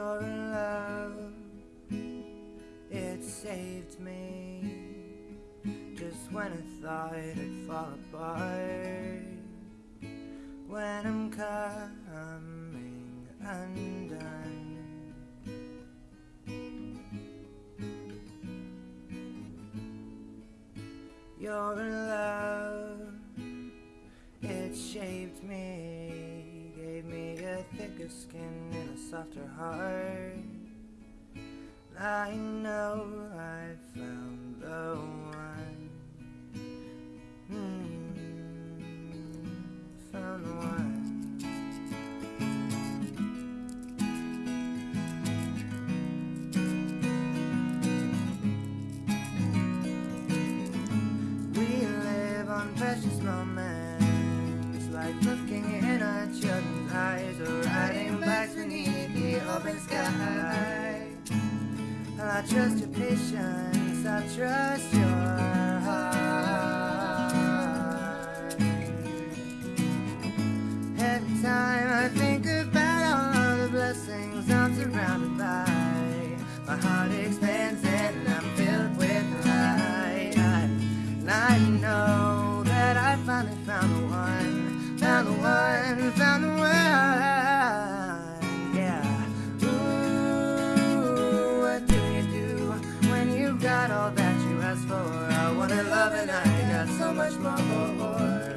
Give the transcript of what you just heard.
Your love, it saved me just when I thought it'd fall apart. When I'm coming undone. Your love, it shaped me a thicker skin and a softer heart. I know I found the one. Hmm, found the one. We live on precious moments, like looking I trust your patience, I trust your heart. Every time I think about all the blessings I'm surrounded by, my heart expands and I'm filled with light. And I know that I finally found the one, found the one, got all that you asked for. I wanted love and I got so much more.